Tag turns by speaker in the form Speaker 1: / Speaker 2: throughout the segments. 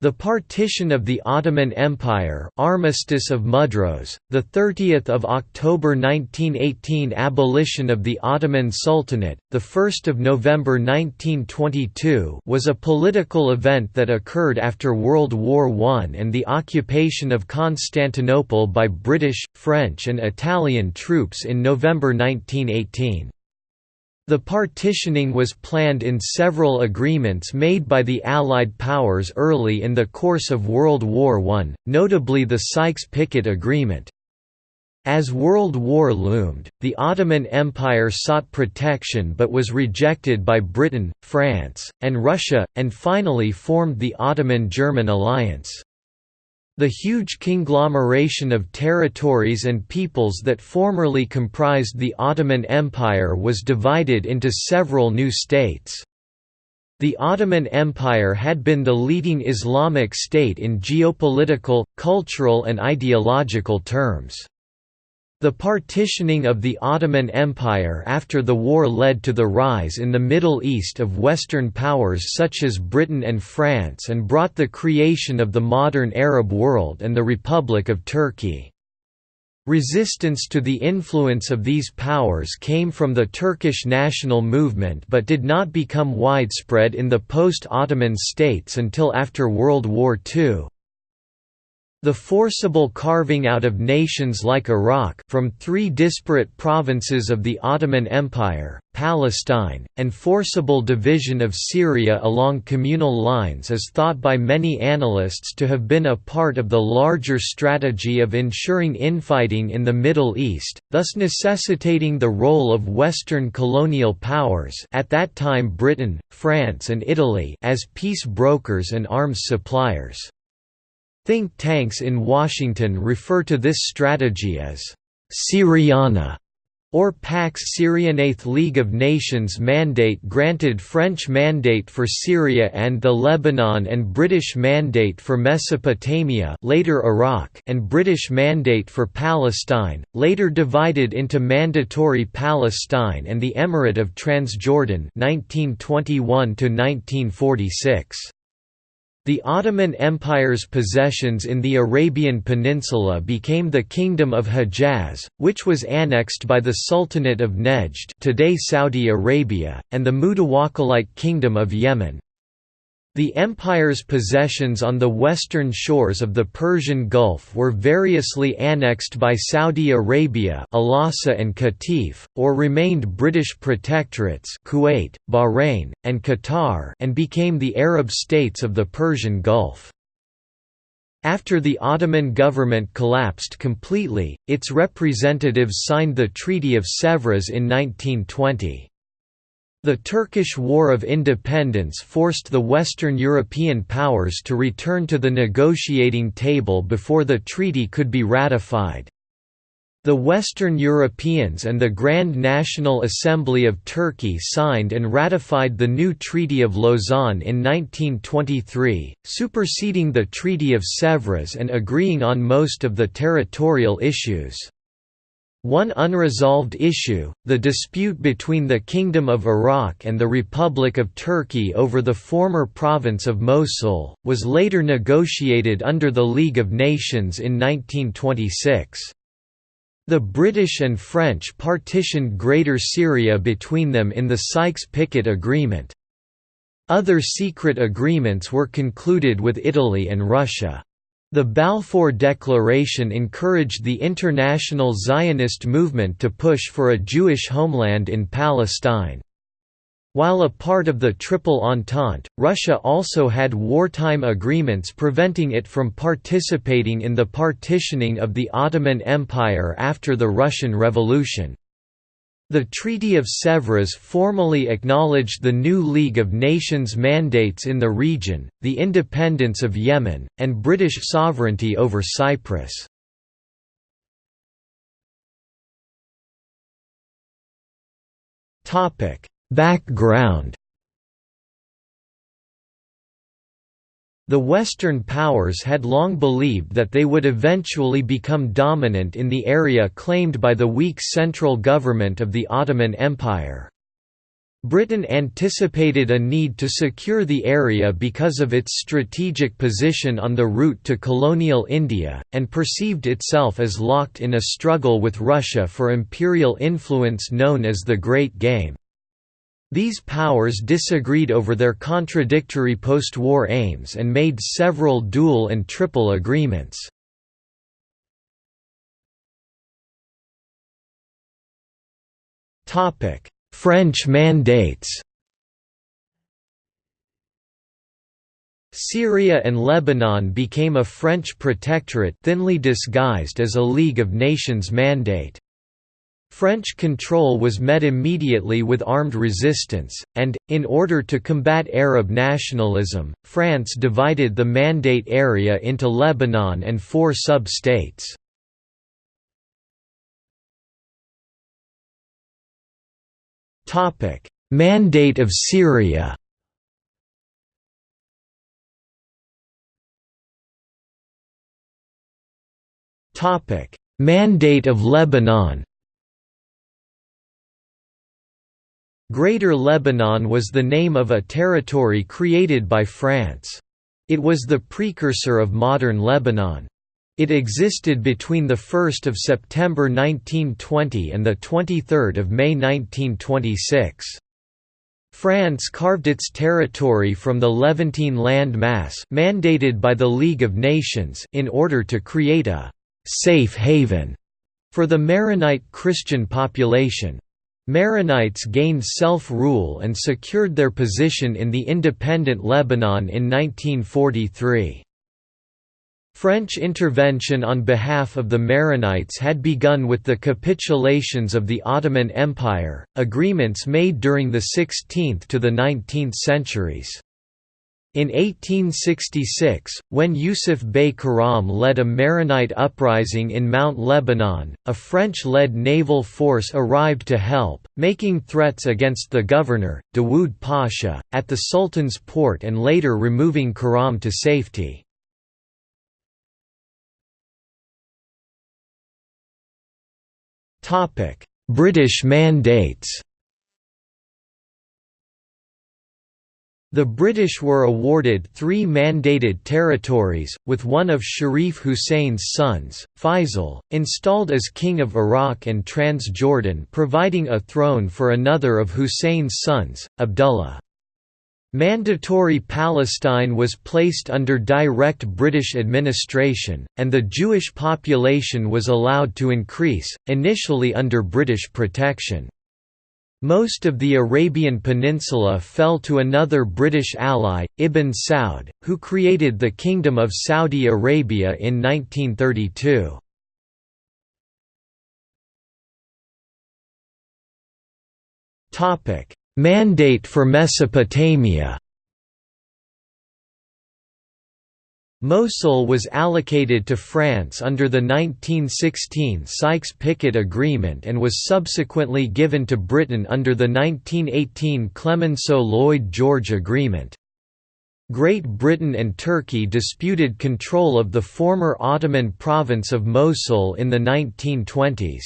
Speaker 1: The partition of the Ottoman Empire Armistice of Mudros, 30 October 1918 Abolition of the Ottoman Sultanate, 1 November 1922 was a political event that occurred after World War I and the occupation of Constantinople by British, French and Italian troops in November 1918. The partitioning was planned in several agreements made by the Allied powers early in the course of World War I, notably the Sykes-Picot Agreement. As World War loomed, the Ottoman Empire sought protection but was rejected by Britain, France, and Russia, and finally formed the Ottoman-German alliance. The huge conglomeration of territories and peoples that formerly comprised the Ottoman Empire was divided into several new states. The Ottoman Empire had been the leading Islamic state in geopolitical, cultural and ideological terms. The partitioning of the Ottoman Empire after the war led to the rise in the Middle East of Western powers such as Britain and France and brought the creation of the modern Arab world and the Republic of Turkey. Resistance to the influence of these powers came from the Turkish national movement but did not become widespread in the post-Ottoman states until after World War II. The forcible carving out of nations like Iraq from three disparate provinces of the Ottoman Empire, Palestine, and forcible division of Syria along communal lines is thought by many analysts to have been a part of the larger strategy of ensuring infighting in the Middle East, thus necessitating the role of Western colonial powers at that time Britain, France and Italy as peace brokers and arms suppliers. Think tanks in Washington refer to this strategy as Syriana or Pax Syrianae League of Nations mandate granted French mandate for Syria and the Lebanon and British mandate for Mesopotamia later Iraq and British mandate for Palestine, later divided into Mandatory Palestine and the Emirate of Transjordan 1921 -1946. The Ottoman Empire's possessions in the Arabian Peninsula became the Kingdom of Hejaz, which was annexed by the Sultanate of Nejd today Saudi Arabia, and the Mutawakkilite Kingdom of Yemen. The empire's possessions on the western shores of the Persian Gulf were variously annexed by Saudi Arabia al-Hasa and Qatif, or remained British protectorates Kuwait, Bahrain, and Qatar and became the Arab states of the Persian Gulf. After the Ottoman government collapsed completely, its representatives signed the Treaty of Sèvres in 1920. The Turkish War of Independence forced the Western European powers to return to the negotiating table before the treaty could be ratified. The Western Europeans and the Grand National Assembly of Turkey signed and ratified the new Treaty of Lausanne in 1923, superseding the Treaty of Sèvres and agreeing on most of the territorial issues. One unresolved issue, the dispute between the Kingdom of Iraq and the Republic of Turkey over the former province of Mosul, was later negotiated under the League of Nations in 1926. The British and French partitioned Greater Syria between them in the Sykes-Picot Agreement. Other secret agreements were concluded with Italy and Russia. The Balfour Declaration encouraged the international Zionist movement to push for a Jewish homeland in Palestine. While a part of the Triple Entente, Russia also had wartime agreements preventing it from participating in the partitioning of the Ottoman Empire after the Russian Revolution. The Treaty of Sèvres formally acknowledged the new League of Nations mandates in the region, the independence of Yemen, and British sovereignty over Cyprus. Background The Western powers had long believed that they would eventually become dominant in the area claimed by the weak central government of the Ottoman Empire. Britain anticipated a need to secure the area because of its strategic position on the route to colonial India, and perceived itself as locked in a struggle with Russia for imperial influence known as the Great Game. These powers disagreed over their contradictory post-war aims and made several dual and triple agreements. French mandates Syria and Lebanon became a French protectorate thinly disguised as a League of Nations mandate. French control was met immediately with armed resistance, and, in order to combat Arab nationalism, France divided the Mandate area into Lebanon and four sub-states. Mandate of Syria. Mandate of Lebanon. Greater Lebanon was the name of a territory created by France. It was the precursor of modern Lebanon. It existed between 1 September 1920 and 23 May 1926. France carved its territory from the Levantine land mass mandated by the League of Nations in order to create a «safe haven» for the Maronite Christian population. Maronites gained self-rule and secured their position in the independent Lebanon in 1943. French intervention on behalf of the Maronites had begun with the capitulations of the Ottoman Empire, agreements made during the 16th to the 19th centuries. In 1866, when Yusuf Bey Karam led a Maronite uprising in Mount Lebanon, a French-led naval force arrived to help, making threats against the governor, Dawood Pasha, at the Sultan's port and later removing Karam to safety. British mandates The British were awarded three mandated territories, with one of Sharif Hussein's sons, Faisal, installed as King of Iraq and Transjordan providing a throne for another of Hussein's sons, Abdullah. Mandatory Palestine was placed under direct British administration, and the Jewish population was allowed to increase, initially under British protection. Most of the Arabian Peninsula fell to another British ally, Ibn Saud, who created the Kingdom of Saudi Arabia in 1932. Mandate for Mesopotamia Mosul was allocated to France under the 1916 Sykes-Picot Agreement and was subsequently given to Britain under the 1918 Clemenceau-Lloyd George Agreement. Great Britain and Turkey disputed control of the former Ottoman province of Mosul in the 1920s.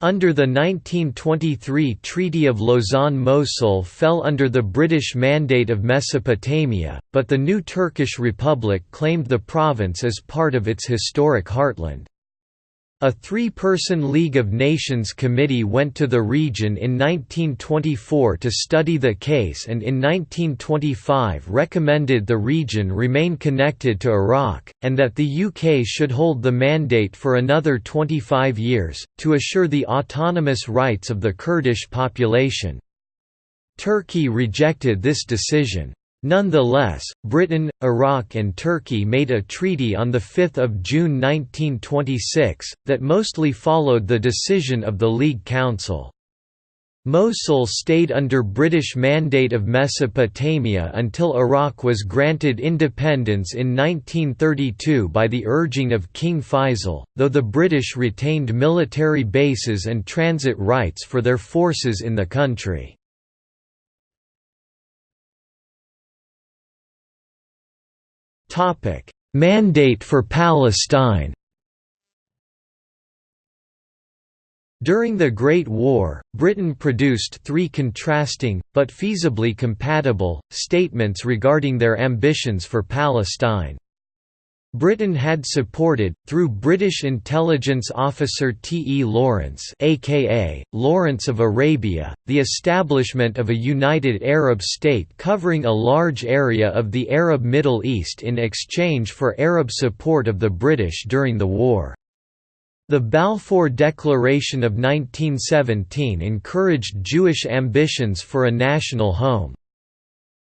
Speaker 1: Under the 1923 Treaty of Lausanne Mosul fell under the British Mandate of Mesopotamia, but the new Turkish Republic claimed the province as part of its historic heartland. A three-person League of Nations committee went to the region in 1924 to study the case and in 1925 recommended the region remain connected to Iraq, and that the UK should hold the mandate for another 25 years, to assure the autonomous rights of the Kurdish population. Turkey rejected this decision. Nonetheless, Britain, Iraq and Turkey made a treaty on 5 June 1926, that mostly followed the decision of the League Council. Mosul stayed under British Mandate of Mesopotamia until Iraq was granted independence in 1932 by the urging of King Faisal, though the British retained military bases and transit rights for their forces in the country. Topic: Mandate for Palestine. During the Great War, Britain produced three contrasting, but feasibly compatible, statements regarding their ambitions for Palestine. Britain had supported, through British intelligence officer T. E. Lawrence aka, Lawrence of Arabia, the establishment of a united Arab state covering a large area of the Arab Middle East in exchange for Arab support of the British during the war. The Balfour Declaration of 1917 encouraged Jewish ambitions for a national home.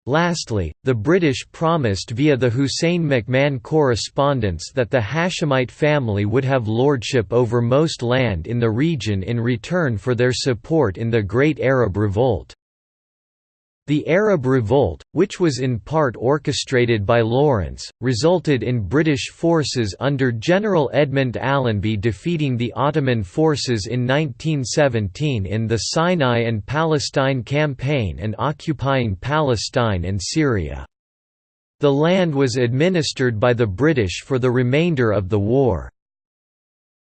Speaker 1: Lastly, the British promised via the Hussein McMahon correspondence that the Hashemite family would have lordship over most land in the region in return for their support in the Great Arab Revolt. The Arab Revolt, which was in part orchestrated by Lawrence, resulted in British forces under General Edmund Allenby defeating the Ottoman forces in 1917 in the Sinai and Palestine Campaign and occupying Palestine and Syria. The land was administered by the British for the remainder of the war.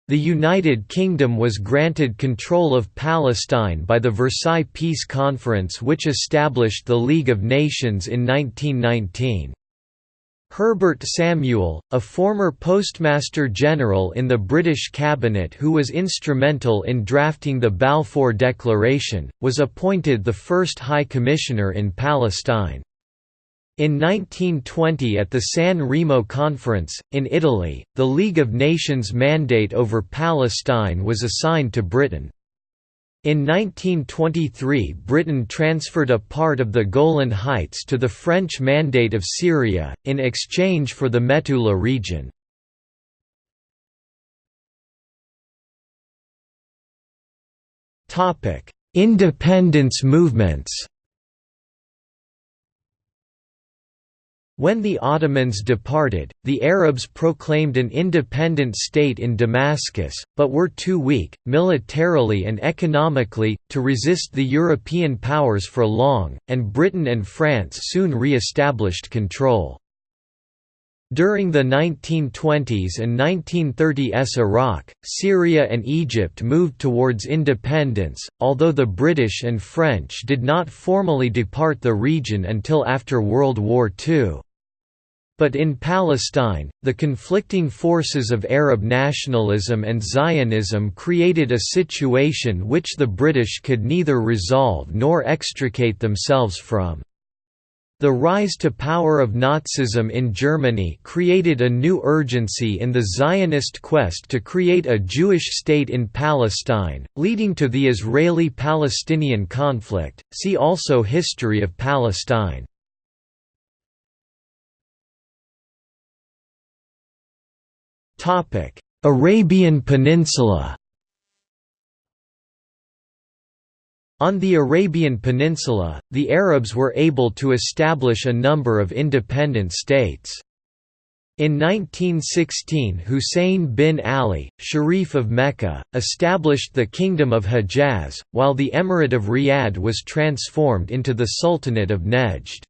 Speaker 1: The United Kingdom was granted control of Palestine by the Versailles Peace Conference which established the League of Nations in 1919. Herbert Samuel, a former Postmaster General in the British cabinet who was instrumental in drafting the Balfour Declaration, was appointed the first High Commissioner in Palestine. In 1920 at the San Remo Conference, in Italy, the League of Nations mandate over Palestine was assigned to Britain. In 1923 Britain transferred a part of the Golan Heights to the French Mandate of Syria, in exchange for the Metula region. Independence movements When the Ottomans departed, the Arabs proclaimed an independent state in Damascus, but were too weak, militarily and economically, to resist the European powers for long, and Britain and France soon re-established control. During the 1920s and 1930s Iraq, Syria and Egypt moved towards independence, although the British and French did not formally depart the region until after World War II. But in Palestine, the conflicting forces of Arab nationalism and Zionism created a situation which the British could neither resolve nor extricate themselves from. The rise to power of Nazism in Germany created a new urgency in the Zionist quest to create a Jewish state in Palestine, leading to the Israeli-Palestinian conflict. See also History of Palestine. Topic: Arabian Peninsula. On the Arabian Peninsula, the Arabs were able to establish a number of independent states. In 1916 Hussein bin Ali, Sharif of Mecca, established the Kingdom of Hejaz, while the Emirate of Riyadh was transformed into the Sultanate of Nejd.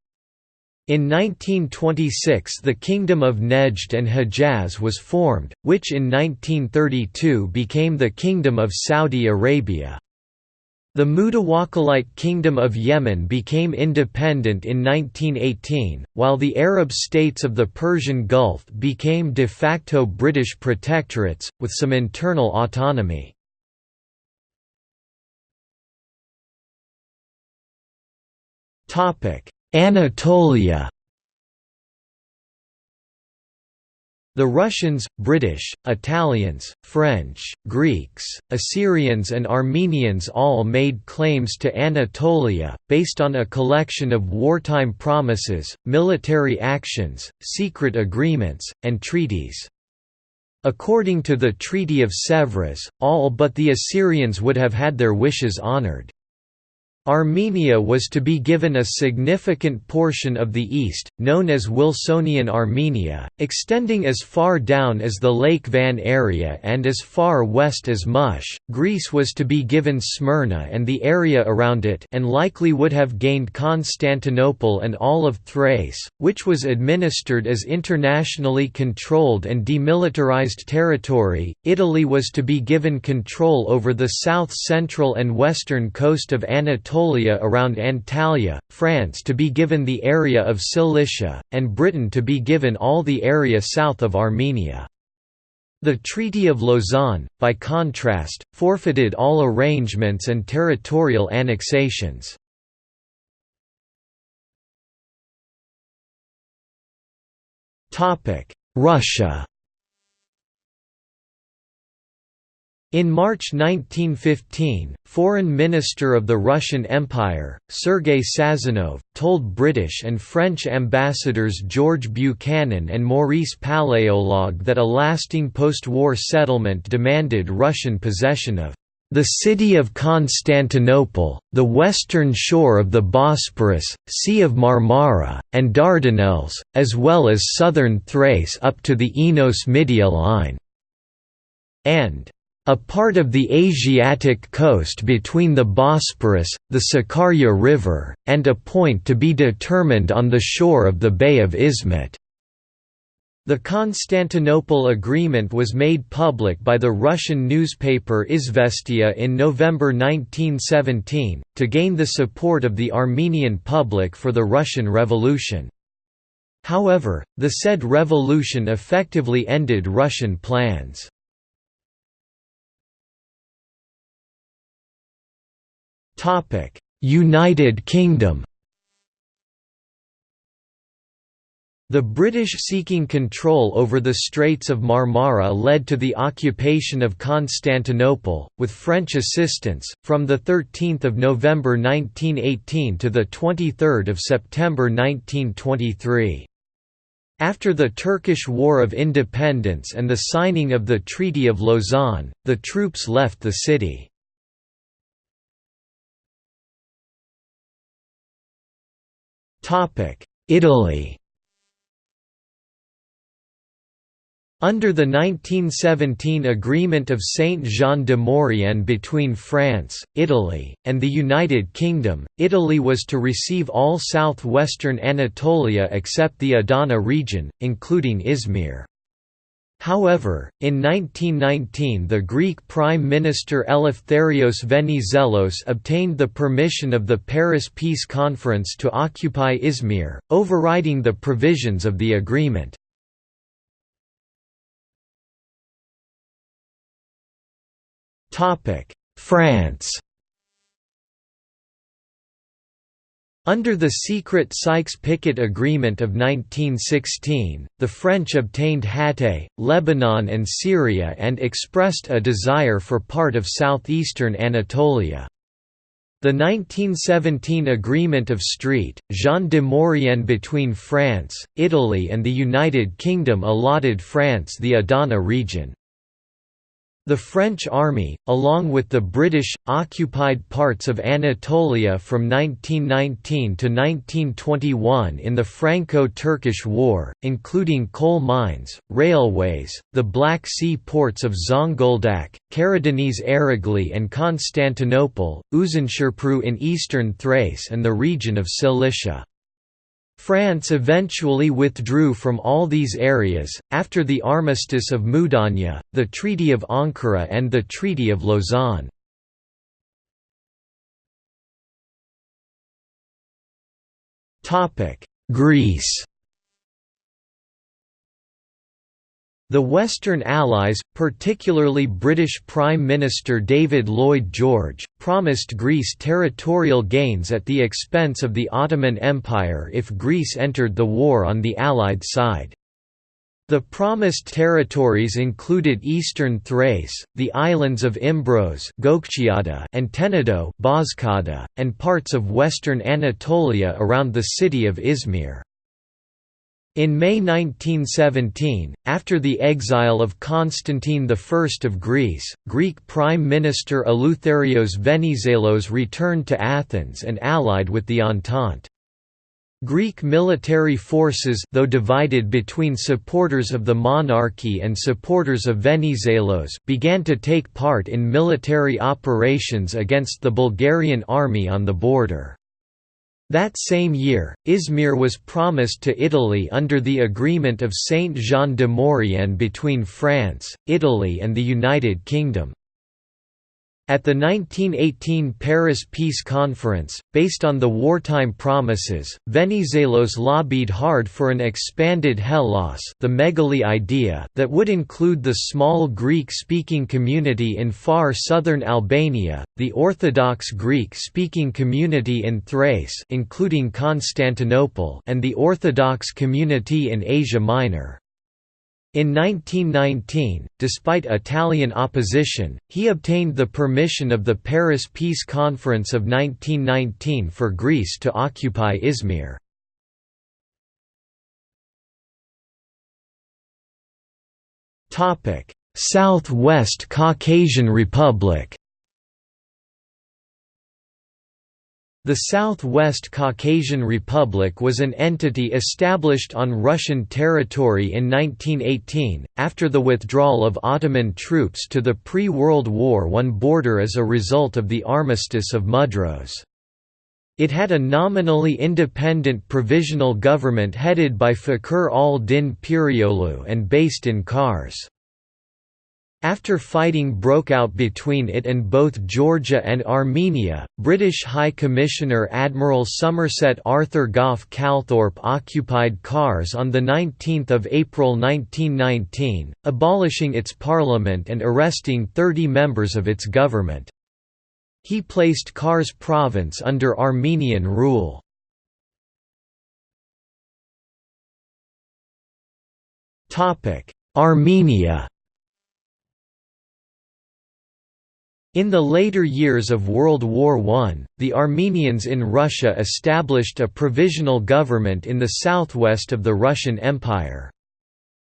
Speaker 1: In 1926 the Kingdom of Nejd and Hejaz was formed, which in 1932 became the Kingdom of Saudi Arabia. The Mutawakkilite Kingdom of Yemen became independent in 1918, while the Arab states of the Persian Gulf became de facto British protectorates, with some internal autonomy. Topic: Anatolia The Russians, British, Italians, French, Greeks, Assyrians and Armenians all made claims to Anatolia, based on a collection of wartime promises, military actions, secret agreements, and treaties. According to the Treaty of Sèvres, all but the Assyrians would have had their wishes honored. Armenia was to be given a significant portion of the east, known as Wilsonian Armenia, extending as far down as the Lake Van area and as far west as Mush. Greece was to be given Smyrna and the area around it and likely would have gained Constantinople and all of Thrace, which was administered as internationally controlled and demilitarized territory. Italy was to be given control over the south-central and western coast of Anatolia Anatolia around Antalya, France to be given the area of Cilicia, and Britain to be given all the area south of Armenia. The Treaty of Lausanne, by contrast, forfeited all arrangements and territorial annexations. Russia In March 1915, Foreign Minister of the Russian Empire, Sergei Sazonov, told British and French ambassadors George Buchanan and Maurice Paléologue that a lasting post-war settlement demanded Russian possession of the city of Constantinople, the western shore of the Bosporus, Sea of Marmara, and Dardanelles, as well as southern Thrace up to the Enos-Midia line, and a part of the Asiatic coast between the Bosporus, the Sakarya River, and a point to be determined on the shore of the Bay of Izmit. The Constantinople Agreement was made public by the Russian newspaper Izvestia in November 1917, to gain the support of the Armenian public for the Russian Revolution. However, the said revolution effectively ended Russian plans. United Kingdom The British seeking control over the Straits of Marmara led to the occupation of Constantinople, with French assistance, from 13 November 1918 to 23 September 1923. After the Turkish War of Independence and the signing of the Treaty of Lausanne, the troops left the city. Italy Under the 1917 Agreement of Saint-Jean de Maurienne between France, Italy, and the United Kingdom, Italy was to receive all southwestern Anatolia except the Adana region, including Izmir. However, in 1919 the Greek Prime Minister Eleftherios Venizelos obtained the permission of the Paris Peace Conference to occupy Izmir, overriding the provisions of the agreement. France Under the secret Sykes-Picot Agreement of 1916, the French obtained Hatay, Lebanon and Syria and expressed a desire for part of southeastern Anatolia. The 1917 Agreement of St. Jean de Maurienne between France, Italy and the United Kingdom allotted France the Adana region. The French army, along with the British, occupied parts of Anatolia from 1919 to 1921 in the Franco-Turkish War, including coal mines, railways, the Black Sea ports of Zonguldak, Karadeniz Ereğli and Constantinople, Uzunköprü in eastern Thrace and the region of Cilicia. France eventually withdrew from all these areas, after the Armistice of Mudanya, the Treaty of Ankara and the Treaty of Lausanne. Greece The Western Allies, particularly British Prime Minister David Lloyd George, promised Greece territorial gains at the expense of the Ottoman Empire if Greece entered the war on the Allied side. The promised territories included eastern Thrace, the islands of Imbros and Tenedo and parts of western Anatolia around the city of Izmir. In May 1917, after the exile of Constantine I of Greece, Greek Prime Minister Eleutherios Venizelos returned to Athens and allied with the Entente. Greek military forces though divided between supporters of the monarchy and supporters of Venizelos began to take part in military operations against the Bulgarian army on the border. That same year, Izmir was promised to Italy under the Agreement of Saint-Jean de Maurienne between France, Italy and the United Kingdom. At the 1918 Paris Peace Conference, based on the wartime promises, Venizelos lobbied hard for an expanded Hellas the Megali idea that would include the small Greek-speaking community in far southern Albania, the Orthodox Greek-speaking community in Thrace including Constantinople and the Orthodox community in Asia Minor. In 1919, despite Italian opposition, he obtained the permission of the Paris Peace Conference of 1919 for Greece to occupy Izmir. South-West Caucasian Republic The South-West Caucasian Republic was an entity established on Russian territory in 1918, after the withdrawal of Ottoman troops to the pre-World War I border as a result of the Armistice of Mudros. It had a nominally independent provisional government headed by Fakhr al-Din Pirioğlu and based in Kars. After fighting broke out between it and both Georgia and Armenia, British High Commissioner Admiral Somerset Arthur Gough Calthorpe occupied Kars on 19 April 1919, abolishing its parliament and arresting 30 members of its government. He placed Kars province under Armenian rule. Armenia In the later years of World War I, the Armenians in Russia established a provisional government in the southwest of the Russian Empire.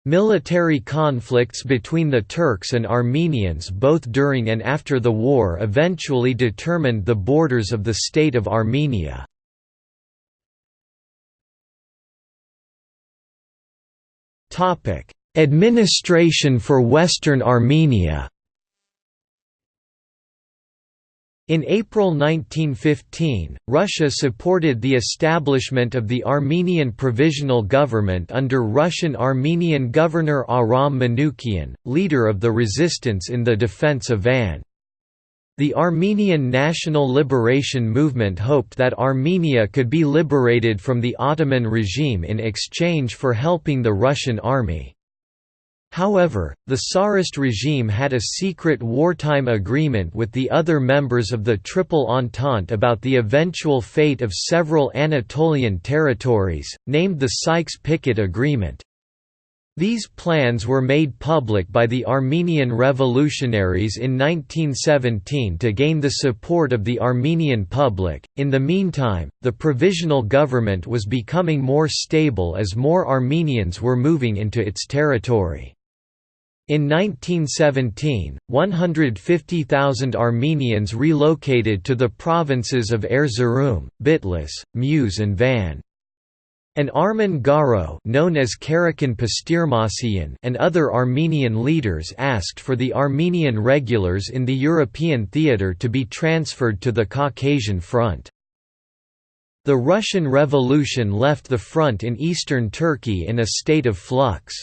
Speaker 1: Military conflicts between the Turks and Armenians both during and after the war eventually determined the borders of the state of Armenia. Administration for Western Armenia In April 1915, Russia supported the establishment of the Armenian Provisional Government under Russian-Armenian Governor Aram Manukyan, leader of the resistance in the defense of Van. The Armenian National Liberation Movement hoped that Armenia could be liberated from the Ottoman regime in exchange for helping the Russian army. However, the Tsarist regime had a secret wartime agreement with the other members of the Triple Entente about the eventual fate of several Anatolian territories, named the Sykes-Picot Agreement. These plans were made public by the Armenian revolutionaries in 1917 to gain the support of the Armenian public. In the meantime, the provisional government was becoming more stable as more Armenians were moving into its territory. In 1917, 150,000 Armenians relocated to the provinces of Erzurum, Bitlis, Muş and Van. An Armen Garo known as Karekin Pastirmasiyan and other Armenian leaders asked for the Armenian regulars in the European theatre to be transferred to the Caucasian Front. The Russian Revolution left the front in eastern Turkey in a state of flux.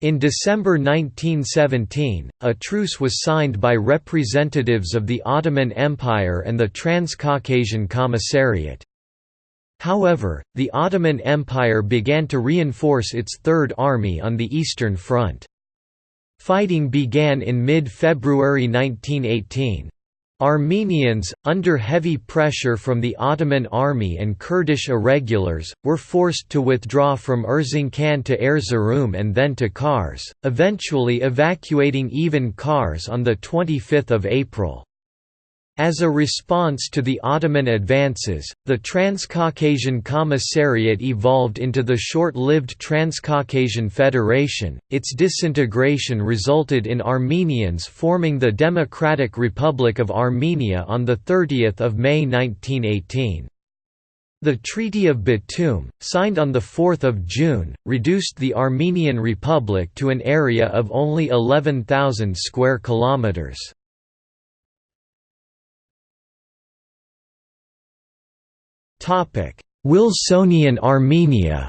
Speaker 1: In December 1917, a truce was signed by representatives of the Ottoman Empire and the Transcaucasian Commissariat. However, the Ottoman Empire began to reinforce its Third Army on the Eastern Front. Fighting began in mid-February 1918. Armenians, under heavy pressure from the Ottoman army and Kurdish irregulars, were forced to withdraw from Erzincan to Erzurum and then to Kars, eventually evacuating even Kars on 25 April. As a response to the Ottoman advances, the Transcaucasian Commissariat evolved into the short-lived Transcaucasian Federation. Its disintegration resulted in Armenians forming the Democratic Republic of Armenia on the 30th of May 1918. The Treaty of Batum, signed on 4 June, reduced the Armenian Republic to an area of only 11,000 square kilometers. Wilsonian Armenia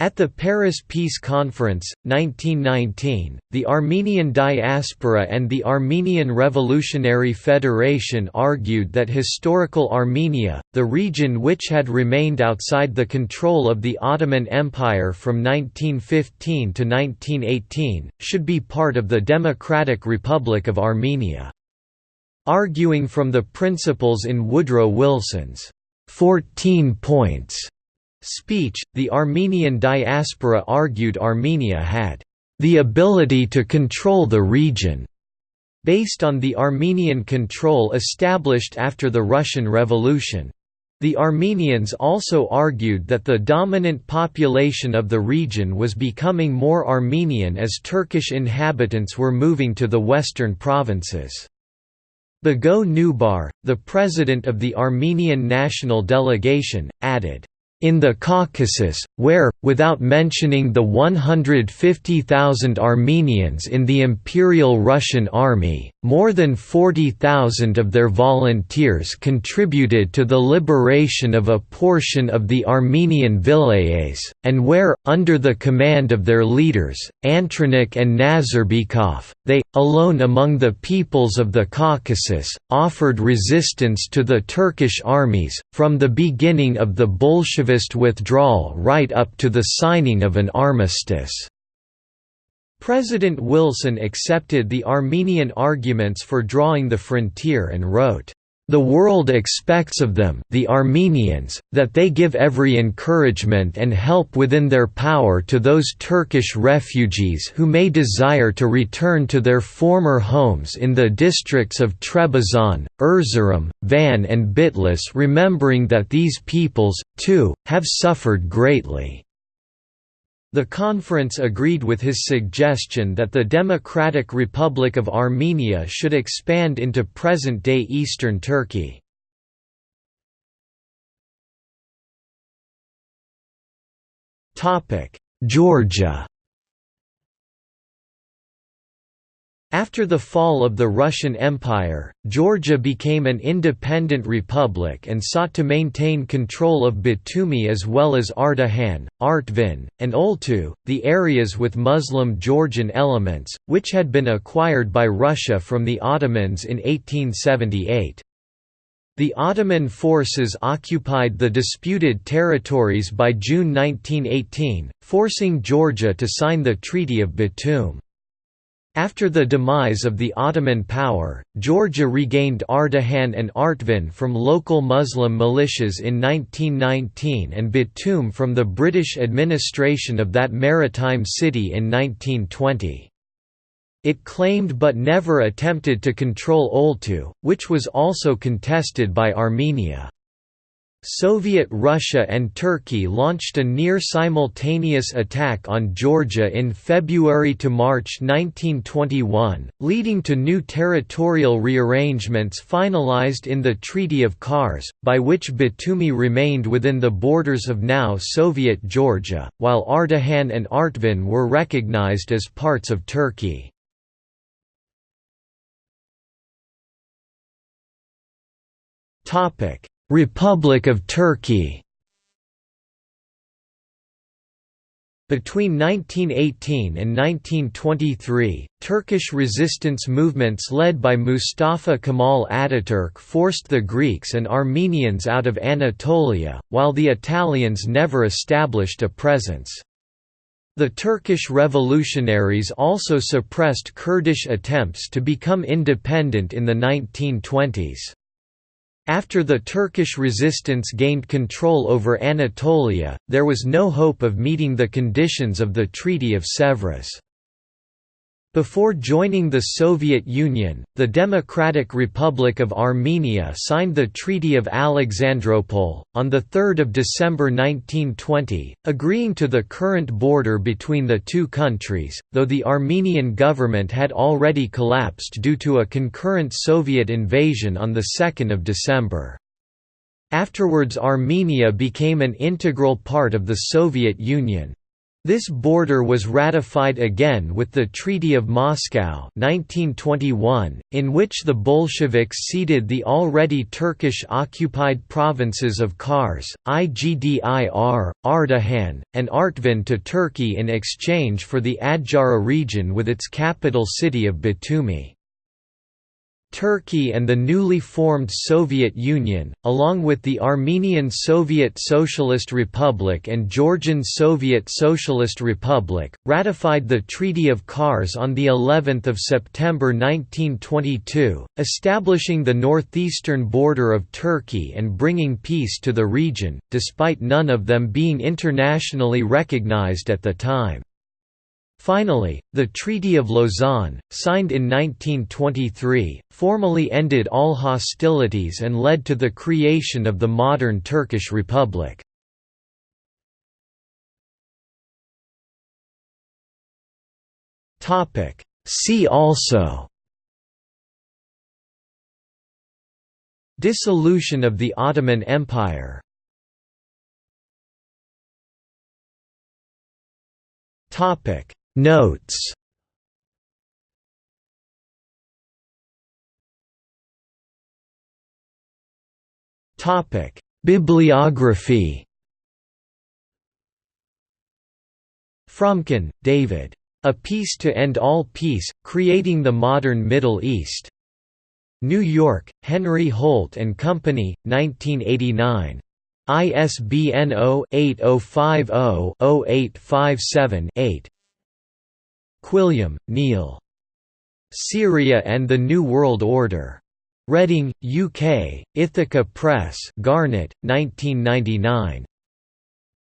Speaker 1: At the Paris Peace Conference, 1919, the Armenian diaspora and the Armenian Revolutionary Federation argued that historical Armenia, the region which had remained outside the control of the Ottoman Empire from 1915 to 1918, should be part of the Democratic Republic of Armenia. Arguing from the principles in Woodrow Wilson's 14 points speech, the Armenian diaspora argued Armenia had the ability to control the region, based on the Armenian control established after the Russian Revolution. The Armenians also argued that the dominant population of the region was becoming more Armenian as Turkish inhabitants were moving to the western provinces. Bago Nubar, the president of the Armenian national delegation, added, in the Caucasus, where, without mentioning the 150,000 Armenians in the Imperial Russian Army, more than 40,000 of their volunteers contributed to the liberation of a portion of the Armenian vilayets, and where, under the command of their leaders, Antranik and Nazarbekov, they, alone among the peoples of the Caucasus, offered resistance to the Turkish armies, from the beginning of the Bolshevik withdrawal right up to the signing of an armistice. President Wilson accepted the Armenian arguments for drawing the frontier and wrote, the world expects of them the Armenians, that they give every encouragement and help within their power to those Turkish refugees who may desire to return to their former homes in the districts of Trebizond, Erzurum, Van and Bitlis remembering that these peoples, too, have suffered greatly. The conference agreed with his suggestion that the Democratic Republic of Armenia should expand into present-day eastern Turkey. Georgia After the fall of the Russian Empire, Georgia became an independent republic and sought to maintain control of Batumi as well as Ardahan, Artvin, and Oltu, the areas with Muslim Georgian elements, which had been acquired by Russia from the Ottomans in 1878. The Ottoman forces occupied the disputed territories by June 1918, forcing Georgia to sign the Treaty of Batum. After the demise of the Ottoman power, Georgia regained Ardahan and Artvin from local Muslim militias in 1919 and Batum from the British administration of that maritime city in 1920. It claimed but never attempted to control Oltu, which was also contested by Armenia. Soviet Russia and Turkey launched a near-simultaneous attack on Georgia in February to March 1921, leading to new territorial rearrangements finalized in the Treaty of Kars, by which Batumi remained within the borders of now Soviet Georgia, while Ardahan and Artvin were recognized as parts of Turkey. Topic Republic of Turkey Between 1918 and 1923, Turkish resistance movements led by Mustafa Kemal Ataturk forced the Greeks and Armenians out of Anatolia, while the Italians never established a presence. The Turkish revolutionaries also suppressed Kurdish attempts to become independent in the 1920s. After the Turkish resistance gained control over Anatolia, there was no hope of meeting the conditions of the Treaty of Sèvres. Before joining the Soviet Union, the Democratic Republic of Armenia signed the Treaty of Alexandropol, on 3 December 1920, agreeing to the current border between the two countries, though the Armenian government had already collapsed due to a concurrent Soviet invasion on 2 December. Afterwards Armenia became an integral part of the Soviet Union. This border was ratified again with the Treaty of Moscow 1921, in which the Bolsheviks ceded the already Turkish-occupied provinces of Kars, Igdir, Ardahan, and Artvin to Turkey in exchange for the Adjara region with its capital city of Batumi. Turkey and the newly formed Soviet Union, along with the Armenian Soviet Socialist Republic and Georgian Soviet Socialist Republic, ratified the Treaty of Kars on the 11th of September 1922, establishing the northeastern border of Turkey and bringing peace to the region, despite none of them being internationally recognized at the time. Finally, the Treaty of Lausanne, signed in 1923, formally ended all hostilities and led to the creation of the modern Turkish Republic. See also Dissolution of the Ottoman Empire Topic Notes Topic: Bibliography. Fromkin, David. A Peace to End All Peace: Creating the Modern Middle East. New York: Henry Holt and Company, 1989. ISBN 0-8050-0857-8. Quilliam, Neil. Syria and the New World Order. Reading, UK, Ithaca Press Garnett, 1999.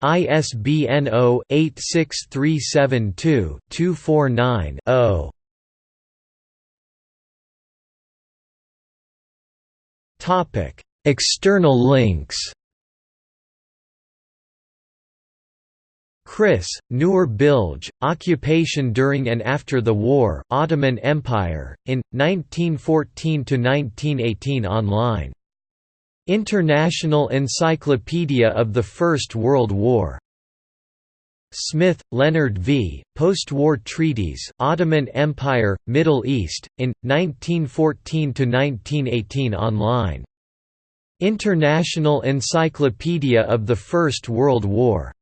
Speaker 1: ISBN 0-86372-249-0. External links Criss, Nur Bilge, Occupation during and after the war Ottoman Empire, in, 1914–1918 online. International Encyclopedia of the First World War. Smith, Leonard V., Post-War Treaties Ottoman Empire, Middle East, in, 1914–1918 online. International Encyclopedia of the First World War